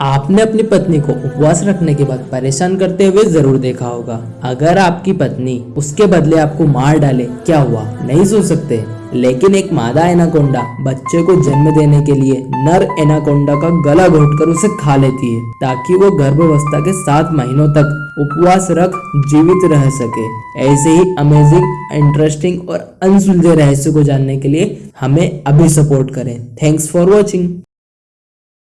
आपने अपनी पत्नी को उपवास रखने के बाद परेशान करते हुए ज़रूर देखा होगा। अगर आपकी पत्नी उसके बदले आपको मार डाले, क्या हुआ? नहीं सोच सकते। लेकिन एक मादा एनाकोंडा बच्चे को जन्म देने के लिए नर एनाकोंडा का गला घोटकर उसे खा लेती है, ताकि वो गर्भावस्था के सात महीनों तक उपवास रख जीवित रह सके। ऐसे ही अमेजिंग इंटरेस्टिंग और अनसुलझे रहस्य को जानने के लिए हमें अभी सपोर्ट करें। Thanks for watching